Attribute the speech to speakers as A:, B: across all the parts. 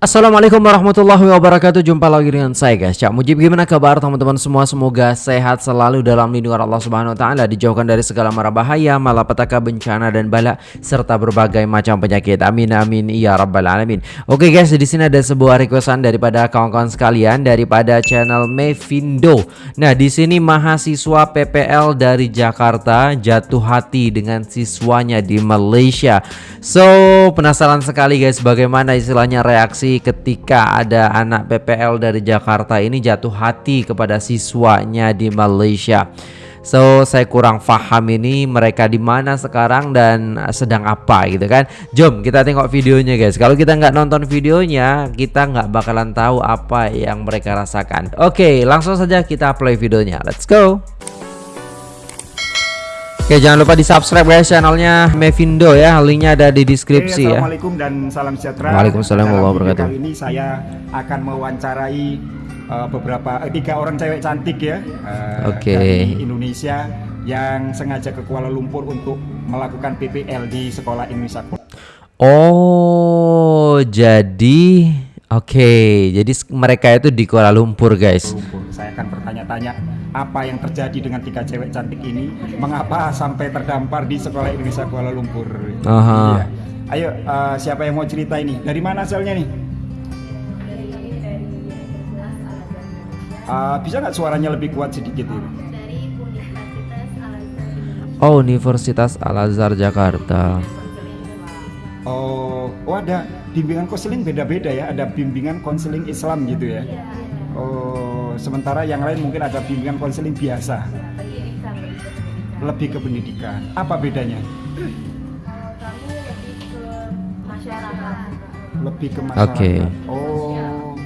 A: Assalamualaikum warahmatullahi wabarakatuh. Jumpa lagi dengan saya guys. Cak Mujib gimana kabar teman-teman semua? Semoga sehat selalu dalam lindungan Allah subhanahu wa ta'ala Dijauhkan dari segala mara bahaya Malapetaka bencana dan bala Serta berbagai macam penyakit. Amin amin Ya rabbal alamin. Oke guys di sini ada sebuah requestan daripada kawan-kawan sekalian Daripada channel Mevindo. Nah di sini mahasiswa PPL dari Jakarta Jatuh hati dengan siswanya di Malaysia. So penasaran sekali guys Bagaimana istilahnya reaksi ketika ada anak PPL dari Jakarta ini jatuh hati kepada siswanya di Malaysia. So saya kurang paham ini mereka di mana sekarang dan sedang apa gitu kan. Jom kita tengok videonya guys. Kalau kita nggak nonton videonya kita nggak bakalan tahu apa yang mereka rasakan. Oke langsung saja kita play videonya. Let's go. Oke jangan lupa di subscribe guys channelnya Mevindo ya. Linknya ada di deskripsi
B: Oke, ya. Assalamualaikum dan salam sejahtera.
A: Waalaikumsalam warahmatullahi wabarakatuh.
B: Kali ini saya akan mewawancarai uh, beberapa uh, tiga orang cewek cantik ya uh,
A: Oke.
B: dari Indonesia yang sengaja ke Kuala Lumpur untuk melakukan PPL di sekolah Indonesia
A: Oh jadi Oke, jadi mereka itu di Kuala Lumpur, guys.
B: Lumpur. Saya akan bertanya-tanya apa yang terjadi dengan tiga cewek cantik ini, mengapa sampai terdampar di sekolah Indonesia Kuala Lumpur.
A: Aha.
B: Iya. Ayo, uh, siapa yang mau cerita ini? Dari mana asalnya nih? Uh, bisa nggak suaranya lebih kuat sedikit ini?
A: Oh, Universitas Al Azhar Jakarta.
B: Oh, oh ada bimbingan konseling beda-beda ya. Ada bimbingan konseling Islam gitu ya. Oh, sementara yang lain mungkin ada bimbingan konseling biasa. Lebih ke pendidikan. Apa bedanya? Lebih ke masyarakat.
A: Oke.
B: Oh,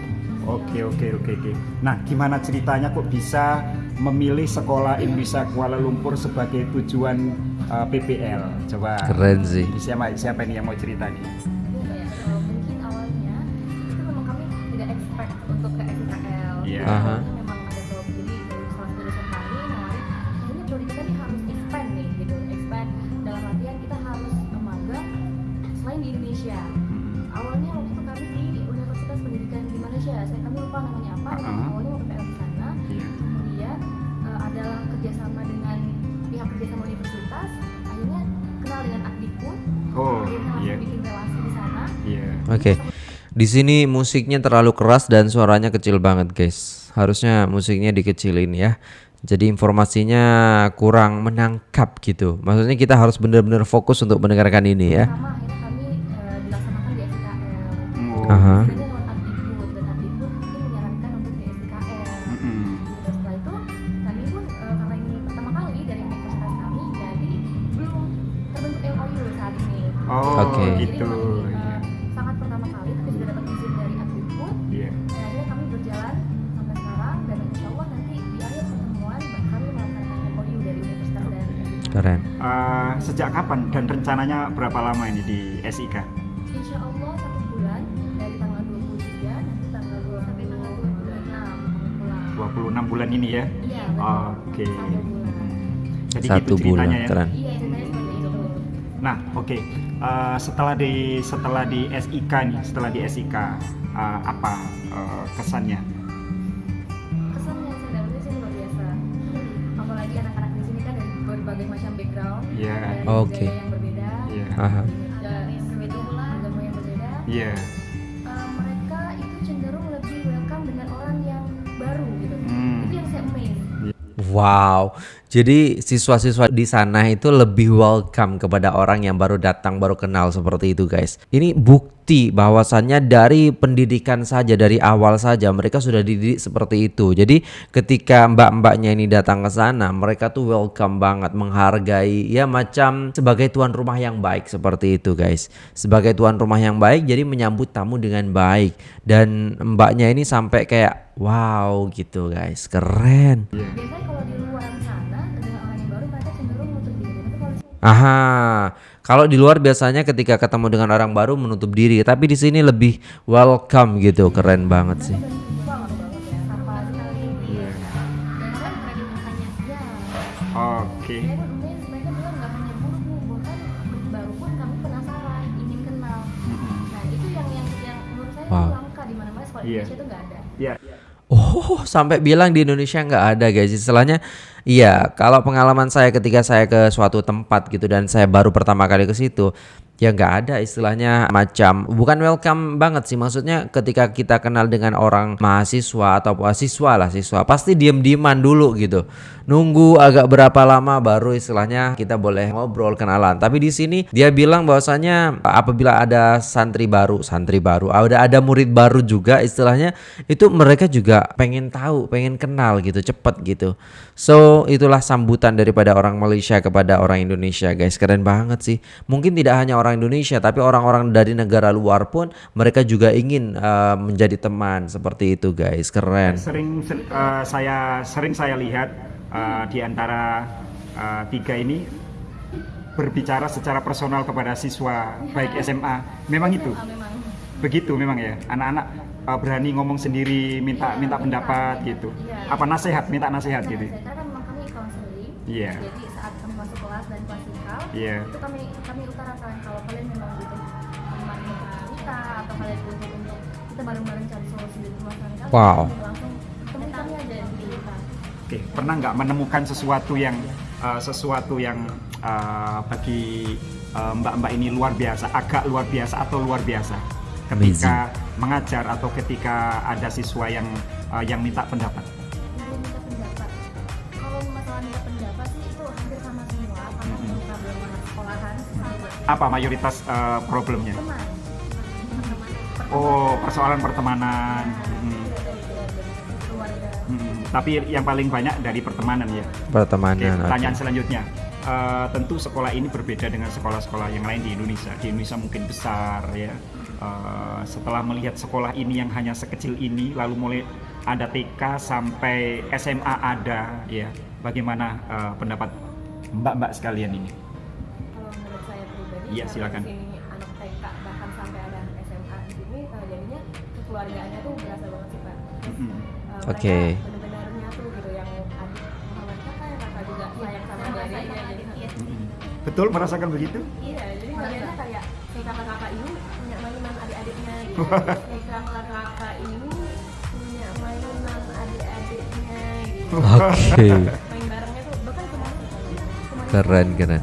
B: oke oke oke oke. Nah, gimana ceritanya kok bisa memilih sekolah Indonesia Kuala Lumpur sebagai tujuan uh, PPL? Coba.
A: Keren sih.
B: Siapa siapa ini yang mau cerita nih?
C: mungkin awalnya itu memang kami tidak expect untuk ke SKL
B: Iya.
A: Aha.
C: memang ada job jadi dari salah satu dosen kami nawarin kayaknya prodi kita nih harus expand nih gitu expand dalam artian kita harus magang selain di Indonesia awalnya waktu itu kami di Universitas Pendidikan di Malaysia saya kami lupa namanya apa awalnya mau PPL di sana
B: Iya.
C: Adalah kerjasama dengan pihak kerjasama universitas akhirnya kenal dengan Akdikbud
B: Oh,
C: akhirnya langsung
B: iya.
C: bikin relasi di sana
B: Iya.
A: Oke. Di sini musiknya terlalu keras dan suaranya kecil banget, guys. Harusnya musiknya dikecilin ya. Jadi informasinya kurang menangkap gitu. Maksudnya kita harus benar-benar fokus untuk mendengarkan ini ya.
C: pertama akhirnya kami dilaksanakan di SKL
B: Oh.
A: Aha.
C: ada
B: Oh,
A: Oke.
C: jadi
B: gitu.
C: masih sangat pertama kali tapi sudah dapat izin dari Abdikbud
B: Iya.
C: dan akhirnya kami berjalan sampai sekarang dan insya Allah nanti di akhir pertemuan kami melaksanakan MOU dari universitas dan Abdikbud.
A: Keren.
B: Eh, sejak kapan dan rencananya berapa lama ini di SIK?
C: Insya Allah satu bulan dari tanggal 23 nanti tanggal 2 sampai tanggal 26 kami pulang.
B: 26 bulan ini ya.
C: Iya.
B: Oke.
C: Satu bulan.
B: Jadi
A: Satu
B: gitu
A: bulan,
B: ya.
A: keren.
C: Iya ceritanya seperti itu.
B: Nah, oke. Eh, setelah di setelah di SIK nih, setelah di SIK eh, apa eh, kesannya?
C: Kesan yang saya dapetin sih luar biasa. Apalagi anak-anak di sini kan dari berbagai macam background,
B: Iya.
C: dari
A: Oke.
C: budaya yang berbeda,
B: Iya.
A: Aha.
C: dari agama yang berbeda.
B: Iya.
C: Eh, mereka itu cenderung lebih welcome dengan orang yang baru gitu.
B: Hmm.
C: Itu yang saya amaze.
A: Wow. Jadi siswa-siswa di sana itu lebih welcome kepada orang yang baru datang, baru kenal seperti itu, guys. Ini bukti bahwasannya dari pendidikan saja dari awal saja mereka sudah dididik seperti itu. Jadi ketika mbak-mbaknya ini datang ke sana, mereka tuh welcome banget, menghargai ya macam sebagai tuan rumah yang baik seperti itu, guys. Sebagai tuan rumah yang baik jadi menyambut tamu dengan baik dan mbaknya ini sampai kayak wow gitu, guys. Keren.
C: Biasanya kalau di luar
A: Aha, kalau di luar biasanya ketika ketemu dengan orang baru menutup diri, tapi di sini lebih welcome gitu, keren banget sih.
B: Oke.
C: Nah itu yang yang yang menurut saya
A: Wow.
C: langka
B: Iya. Ya.
A: Oh, sampai bilang di Indonesia nggak ada guys. Istilahnya, iya. Kalau pengalaman saya ketika saya ke suatu tempat gitu dan saya baru pertama kali ke situ, ya nggak ada istilahnya macam bukan welcome banget sih. Maksudnya ketika kita kenal dengan orang mahasiswa atau siswa lah siswa, pasti diem-dieman dulu gitu. Nunggu agak berapa lama baru istilahnya kita boleh ngobrol kenalan. Tapi di sini dia bilang bahwasanya apabila ada santri baru, santri baru, ada ada murid baru juga istilahnya itu mereka juga pengen tahu, pengen kenal gitu, cepet gitu. So itulah sambutan daripada orang Malaysia kepada orang Indonesia, guys. Keren banget sih. Mungkin tidak hanya orang Indonesia, tapi orang-orang dari negara luar pun mereka juga ingin uh, menjadi teman seperti itu, guys. Keren.
B: Sering ser- eh, saya sering saya lihat eh, di antara eh, tiga ini berbicara secara personal kepada siswa baik SMA. Memang itu. Begitu memang ya. Anak-anak eh, berani ngomong sendiri, minta minta pendapat gitu.
C: Iya.
B: Apa nasihat, minta nasihat gitu.
C: saya kan memang kami counseling
B: Iya.
C: jadi saat masuk kelas dan
B: Iya.
C: itu kami kami utarakan kalau kalian memang butuh teman cerita atau kalian butuh untuk kita bareng-bareng cari solusi dari permasalahan kalian
A: Wow.
C: langsung temui kami aja di kita
B: Oke, pernah nggak menemukan sesuatu yang eh, sesuatu yang eh, bagi eh, mbak-mbak ini luar biasa, agak luar biasa atau luar biasa ketika mengajar atau ketika ada siswa yang eh, yang minta pendapat? Apa mayoritas eh, problemnya? Oh, persoalan pertemanan. Hmm,
C: keluarga
B: hmm. Tapi yang paling banyak dari pertemanan ya.
A: Pertemanan. oke.
B: pertanyaan selanjutnya. Eh, tentu sekolah ini berbeda dengan sekolah-sekolah yang lain di Indonesia. Di Indonesia mungkin besar ya. Eh, setelah melihat sekolah ini yang hanya sekecil ini, lalu mulai ada TK sampai SMA ada ya. Bagaimana eh, pendapat mbak-mbak sekalian ini? Iya, silakan.
C: di sini anak TK bahkan sampai ada anak SMA di sini uh, jadinya kekeluargaannya tuh berasa banget sih pak
B: Mm-mm.
C: Uh,
A: Oke.
C: mereka benar-benar nyatu gitu yang adik kakak kakak juga sayang sama adiknya
B: Mm-mm. Betul merasakan begitu?
C: iya jadi bagiannya kayak si kakak-kakak ini punya mainan adik-adiknya gitu si kakak-kakak ini punya mainan adik-adiknya gitu
A: Oke.
C: main barengnya tuh bahkan kemarin kemarin
A: Keren, keren.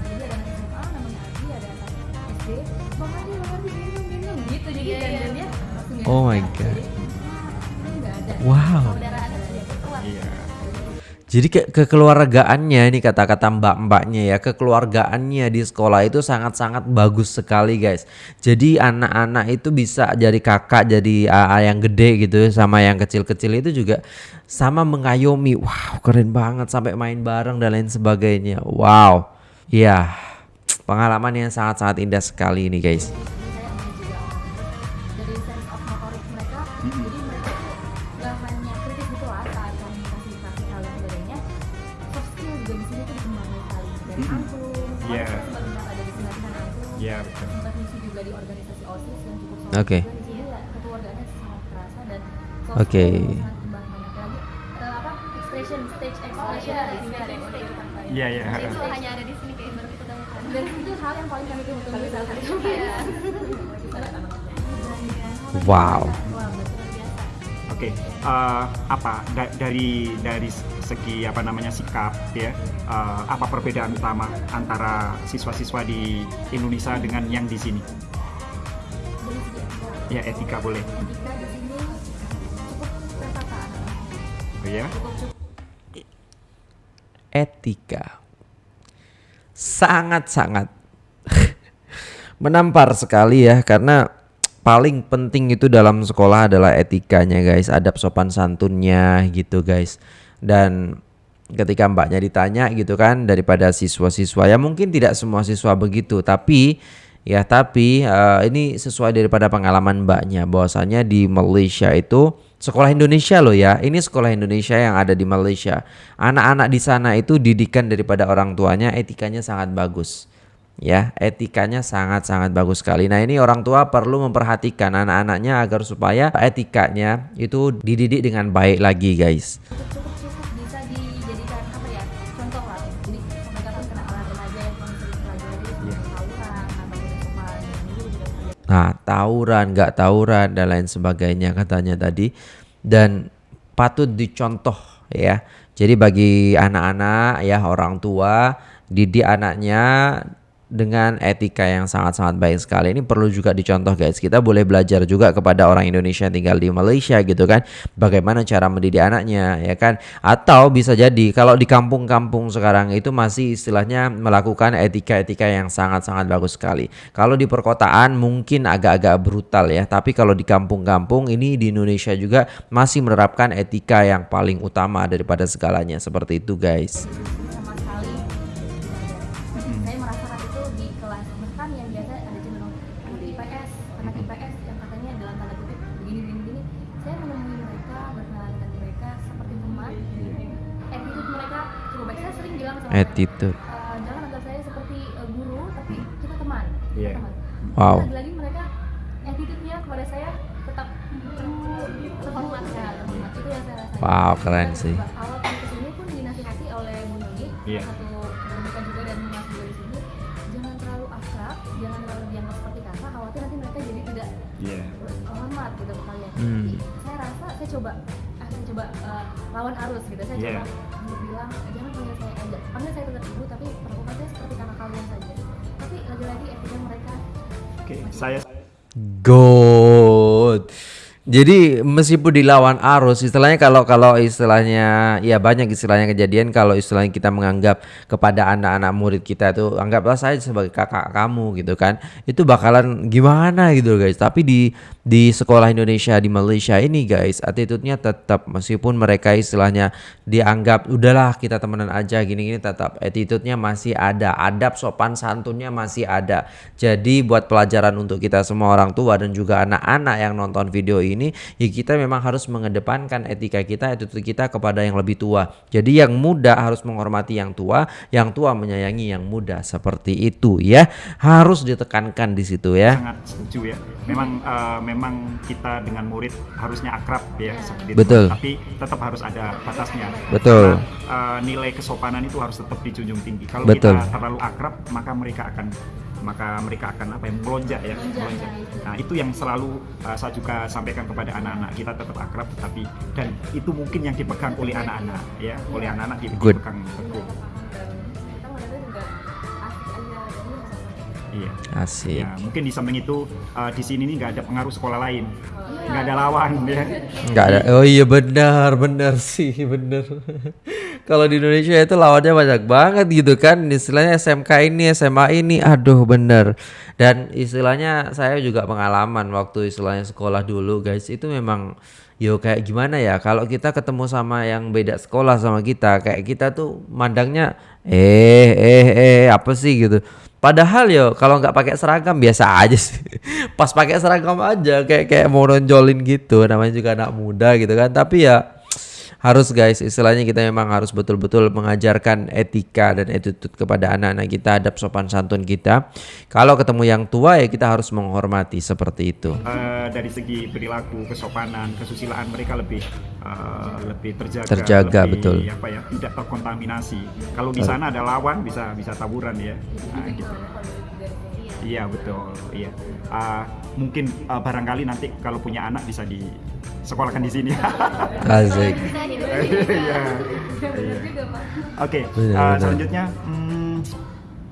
A: Oh my
C: jadi,
A: God. Wow.
B: Iya.
A: Jadi ke kekeluargaannya ini kata-kata mbak-mbaknya ya, kekeluargaannya di sekolah itu sangat-sangat bagus sekali guys. Jadi anak-anak itu bisa jadi kakak, jadi AA yang gede gitu sama yang kecil-kecil itu juga sama mengayomi. Wow, keren banget sampai main bareng dan lain sebagainya. Wow. Ya, pengalaman yang sangat-sangat indah sekali ini guys.
C: Udah kita
B: Iya, iya.
C: itu hanya ada di sini kayak baru kita dan itu hal yang paling kami tunggu-tunggu saat hari kemarin
A: Wow.
C: Wah, betul biasa.
B: Oke, eh, apa da- dari dari segi apa namanya sikap ya, eh, apa perbedaan utama antara siswa-siswa di Indonesia dengan yang di sini? Ya etika boleh, oh, ya?
A: etika. Sangat-sangat. Menampar sekali ya karena paling penting itu dalam sekolah adalah etikanya guys. Adab sopan santunnya gitu guys. Dan ketika mbaknya ditanya gitu kan daripada siswa-siswa ya mungkin tidak semua siswa begitu tapi ya tapi eh, ini sesuai daripada pengalaman mbaknya bahwasanya di Malaysia itu sekolah Indonesia loh ya. Ini sekolah Indonesia yang ada di Malaysia. Anak-anak di sana itu didikan daripada orang tuanya etikanya sangat bagus. Ya etikanya sangat-sangat bagus sekali. Nah ini orang tua perlu memperhatikan anak-anaknya agar supaya etikanya itu dididik dengan baik lagi guys Nah, tawuran, nggak tawuran dan lain sebagainya katanya tadi dan patut dicontoh ya. Jadi bagi anak-anak ya orang tua didik anaknya dengan etika yang sangat-sangat baik sekali. Ini perlu juga dicontoh guys. Kita boleh belajar juga kepada orang Indonesia yang tinggal di Malaysia gitu kan. Bagaimana cara mendidik anaknya ya kan. Atau bisa jadi kalau di kampung-kampung sekarang itu masih istilahnya melakukan etika-etika yang sangat-sangat bagus sekali. Kalau di perkotaan mungkin agak-agak brutal ya. Tapi kalau di kampung-kampung ini di Indonesia juga masih menerapkan etika yang paling utama daripada segalanya. Seperti itu guys.
C: Di kelas bahkan yang biasa ada cenderung anak IPS anak IPS yang katanya dalam tanda kutip begini begini begini saya menemui mereka berkenalan dengan mereka seperti teman attitude mereka cukup baik saya sering bilang sama mereka,
A: Attitude.
C: "Eh, jangan anggap saya seperti eh, guru tapi kita teman
B: Iya.
C: teman
A: Wow.
C: lagi-lagi mereka attitude-nya kepada saya tetap uh, terhormat ya terhormat itu yang saya
A: Wow, keren sih.
C: awal kami ke sini pun dinasihati oleh Bu Noni
B: Iya.
A: Hmm.
C: Jadi, saya rasa saya coba ah, saya coba eh, lawan arus gitu saya
B: Iya.
C: coba untuk bilang jangan panggil saya aja panggil saya tetap ibu tapi perlakukan saya seperti kakak kalian saja tapi lagi-lagi etika mereka
B: Oke, saya
A: Good. Jadi meskipun dilawan arus, istilahnya kalau kalau istilahnya ya banyak istilahnya kejadian kalau istilahnya kita menganggap kepada anak-anak murid kita itu anggaplah saya sebagai kakak kamu gitu kan, itu bakalan gimana gitu guys. Tapi di di sekolah Indonesia di Malaysia ini guys, attitude-nya tetap meskipun mereka istilahnya dianggap udahlah kita temenan aja gini-gini tetap attitude-nya masih ada, adab sopan santunnya masih ada. Jadi buat pelajaran untuk kita semua orang tua dan juga anak-anak yang nonton video ini, ya kita memang harus mengedepankan etika kita, attitude kita kepada yang lebih tua. Jadi yang muda harus menghormati yang tua, yang tua menyayangi yang muda seperti itu ya. Harus ditekankan di situ ya.
B: sangat setuju ya. Memang eh, memang kita dengan murid harusnya akrab ya seperti itu.
A: Betul.
B: Tapi tetap harus ada batasnya.
A: Betul.
B: Karena, eh, nilai kesopanan itu harus tetap dijunjung tinggi. Kalau
A: Betul.
B: kita terlalu akrab, maka mereka akan maka mereka akan apa ya melonjak ya melonjak. Nah itu yang selalu eh, saya juga sampaikan kepada anak-anak kita tetap akrab tetapi dan itu mungkin yang dipegang oleh anak-anak ya oleh anak-anak di-
A: Good.
B: dipegang teguh.
C: dan kita ngeliatnya juga asik aja jadi sama
B: Iya.
A: Asik.
B: Ya, mungkin di samping itu eh, di sini nih nggak ada pengaruh sekolah lain, nggak ada lawan ya.
A: Enggak ada. Oh iya benar, benar sih, benar. Kalau di Indonesia itu lawannya banyak banget gitu kan. Istilahnya SMK ini, SMA ini, aduh bener. Dan istilahnya saya juga pengalaman waktu istilahnya sekolah dulu guys. Itu memang yo kayak gimana ya kalau kita ketemu sama yang beda sekolah sama kita kayak kita tuh mandangnya eh eh eh apa sih gitu Padahal yo kalau nggak pakai seragam biasa aja sih. Pas pakai seragam aja kayak kayak mau nonjolin gitu. Namanya juga anak muda gitu kan. Tapi ya harus guys istilahnya kita memang harus betul-betul mengajarkan etika dan attitude kepada anak-anak kita adab sopan santun kita kalau ketemu yang tua ya kita harus menghormati seperti itu
B: Eh, dari segi perilaku, kesopanan, kesusilaan mereka lebih eh, lebih terjaga,
A: Terjaga,
B: lebih,
A: betul.
B: apa ya, tidak terkontaminasi. Kalau di sana ada lawan bisa bisa tawuran ya. Nah, gitu. Iya betul, iya. Ah, mungkin ah, barangkali nanti kalau punya anak bisa di sekolahkan di sini.
A: asik
B: Iya.
C: pak
B: Oke, ah, selanjutnya hmm,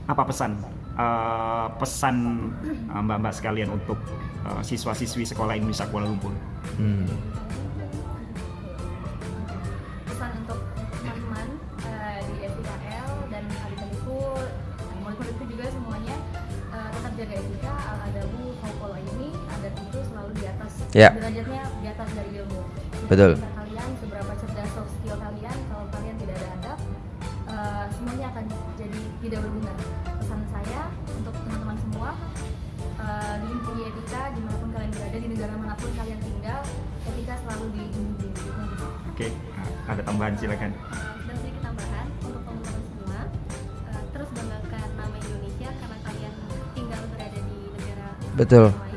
B: apa pesan? Ah, pesan mbak-mbak sekalian untuk ah, siswa-siswi sekolah Indonesia Kuala Lumpur.
A: Hmm. Ya.
C: derajatnya di atas dari ilmu
A: Betul.
C: Pintar kalian seberapa cerdas soft skill kalian kalau kalian tidak ada adab eh, semuanya akan jadi tidak berguna pesan saya untuk teman-teman semua eh, diimpungi etika di mana pun kalian berada di negara mana pun kalian tinggal etika selalu tinggi
B: Oke, ah, ada tambahan silakan.
D: dan sedikit tambahan untuk teman-teman semua eh, terus banggakan nama Indonesia karena kalian tinggal berada di negara
A: Betul.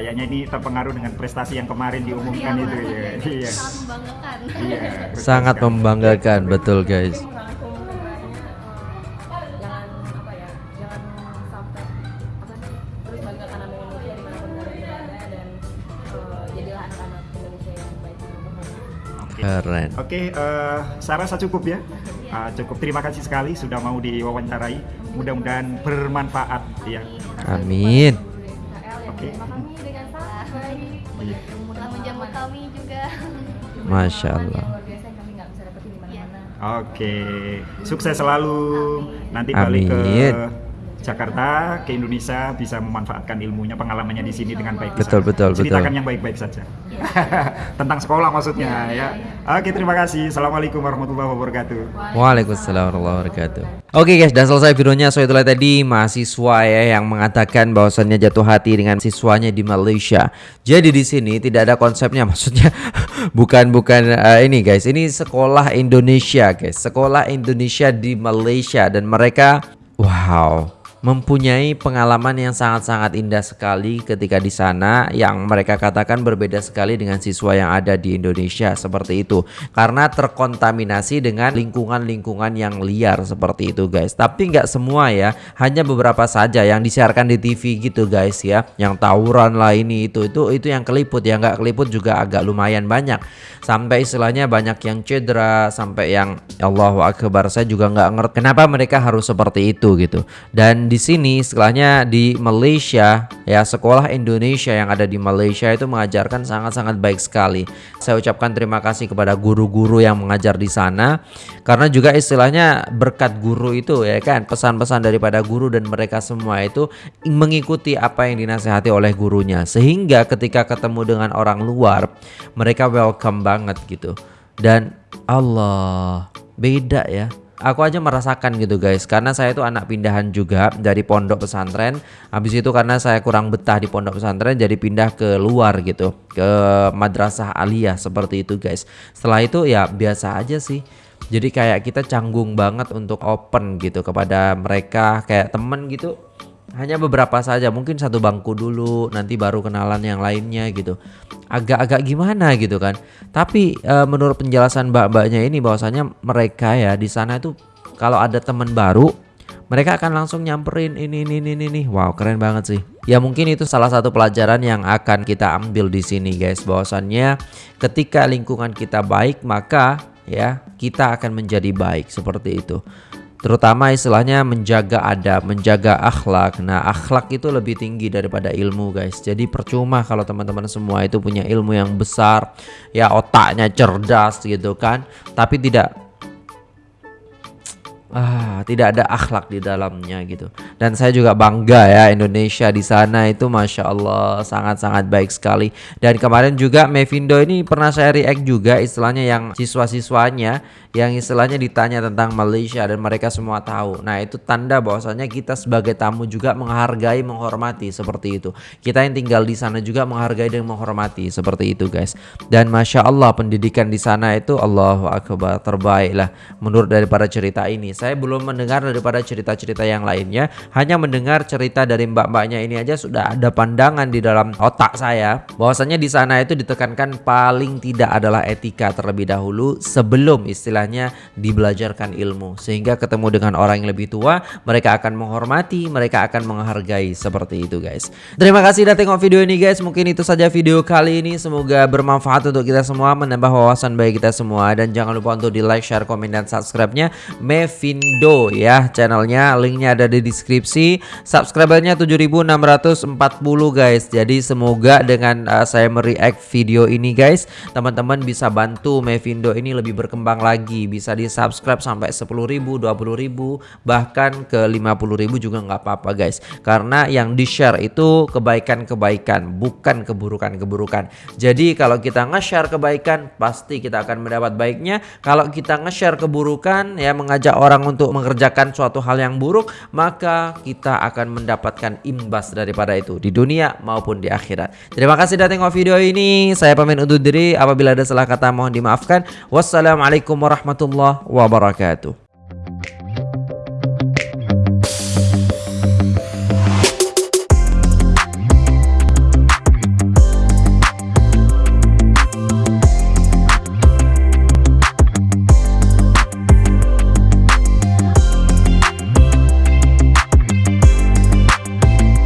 B: kayaknya ini terpengaruh dengan prestasi yang kemarin diumumkan
D: ya,
B: itu ya. Iya.
D: Sangat membanggakan.
B: Iya.
A: Sangat membanggakan, betul guys. Keren.
B: Oke, uh, Sarah rasa cukup ya. Uh, cukup terima kasih sekali sudah mau diwawancarai. Mudah-mudahan bermanfaat ya.
A: Amin.
C: Di mana-mana.
B: Oke, sukses selalu. Nanti balik ke
A: Amin.
B: Jakarta, ke Indonesia bisa memanfaatkan ilmunya, pengalamannya di sini dengan baik.
A: Betul,
B: sana.
A: betul, betul.
B: Ceritakan yang baik-baik saja. Tentang sekolah maksudnya ya. Oke, terima kasih. Assalamualaikum warahmatullahi wabarakatuh.
A: Waalaikumsalam warahmatullahi wabarakatuh. Oke guys, sudah selesai videonya. So itulah tadi mahasiswa ya yang mengatakan bahwasannya jatuh hati dengan siswanya di Malaysia. Jadi di sini tidak ada konsepnya, maksudnya bukan bukan eh, ini guys. Ini sekolah Indonesia guys, sekolah Indonesia di Malaysia dan mereka wow mempunyai pengalaman yang sangat-sangat indah sekali ketika di sana yang mereka katakan berbeda sekali dengan siswa yang ada di Indonesia seperti itu. Karena terkontaminasi dengan lingkungan-lingkungan yang liar seperti itu guys. Tapi nggak semua ya hanya beberapa saja yang disiarkan di TV gitu guys ya. Yang tawuran lah ini itu itu itu yang keliput. Ya nggak keliput juga agak lumayan banyak. Sampai istilahnya banyak yang cedera sampai yang Allahu Akbar saya juga nggak ngerti kenapa mereka harus seperti itu gitu. Dan di sini istilahnya di Malaysia ya sekolah Indonesia yang ada di Malaysia itu mengajarkan sangat-sangat baik sekali. Saya ucapkan terima kasih kepada guru-guru yang mengajar di sana karena juga istilahnya berkat guru itu ya kan pesan-pesan daripada guru dan mereka semua itu mengikuti apa yang dinasehati oleh gurunya. Sehingga ketika ketemu dengan orang luar mereka welcome banget gitu. Dan Allah beda ya Aku aja merasakan gitu guys. Karena saya itu anak pindahan juga dari pondok pesantren. Habis itu karena saya kurang betah di pondok pesantren Jadi pindah ke luar gitu. Ke madrasah aliyah seperti itu guys. Setelah itu ya biasa aja sih. Jadi kayak kita canggung banget untuk open gitu kepada mereka Kayak temen gitu hanya beberapa saja mungkin satu bangku dulu nanti baru kenalan yang lainnya gitu. Agak-agak gimana gitu kan. Tapi eh, menurut penjelasan mbak-mbaknya ini bahwasanya mereka ya di sana itu kalau ada teman baru mereka akan langsung nyamperin ini ini ini ini. Wow keren banget sih. Ya mungkin itu salah satu pelajaran yang akan kita ambil di sini guys. Bahwasannya ketika lingkungan kita baik maka ya kita akan menjadi baik. Seperti itu terutama istilahnya menjaga adab, menjaga akhlak. Nah, akhlak itu lebih tinggi daripada ilmu, guys. Jadi percuma kalau teman-teman semua itu punya ilmu yang besar, ya otaknya cerdas gitu kan, tapi tidak ah tidak ada akhlak di dalamnya gitu. Dan saya juga bangga ya Indonesia di sana itu masya Allah sangat-sangat baik sekali. Dan kemarin juga Mevindo ini pernah saya react juga istilahnya yang siswa-siswanya yang istilahnya ditanya tentang Malaysia dan mereka semua tahu. Nah itu tanda bahwasanya kita sebagai tamu juga menghargai menghormati seperti itu. Kita yang tinggal di sana juga menghargai dan menghormati seperti itu guys. Dan masya Allah pendidikan di sana itu Allahu Akbar terbaik lah menurut daripada cerita ini saya belum mendengar daripada cerita-cerita yang lainnya. Hanya mendengar cerita dari mbak-mbaknya ini aja sudah ada pandangan di dalam otak saya. Bahwasanya di sana itu ditekankan paling tidak adalah etika terlebih dahulu sebelum istilahnya dibelajarkan ilmu. Sehingga ketemu dengan orang yang lebih tua mereka akan menghormati mereka akan menghargai seperti itu guys. Terima kasih sudah tengok video ini guys. Mungkin itu saja video kali ini. Semoga bermanfaat untuk kita semua menambah wawasan bagi kita semua. Dan jangan lupa untuk di like share komen dan subscribe nya Mevindo ya channelnya. Linknya ada di deskripsi. Subscribernya 7640 guys. Jadi semoga dengan uh, saya mereact video ini guys teman-teman bisa bantu Mevindo ini lebih berkembang lagi. Bisa di subscribe sampai 10.000 20.000 bahkan ke 50.000 juga nggak apa-apa guys. Karena yang di share itu kebaikan-kebaikan bukan keburukan-keburukan. Jadi kalau kita nge-share kebaikan pasti kita akan mendapat baiknya. Kalau kita nge-share keburukan ya mengajak untuk mengerjakan suatu hal yang buruk maka kita akan mendapatkan imbas daripada itu di dunia maupun di akhirat. Terima kasih sudah tengok video ini. Saya pamit undur diri. Apabila ada salah kata mohon dimaafkan. Wassalamualaikum warahmatullahi wabarakatuh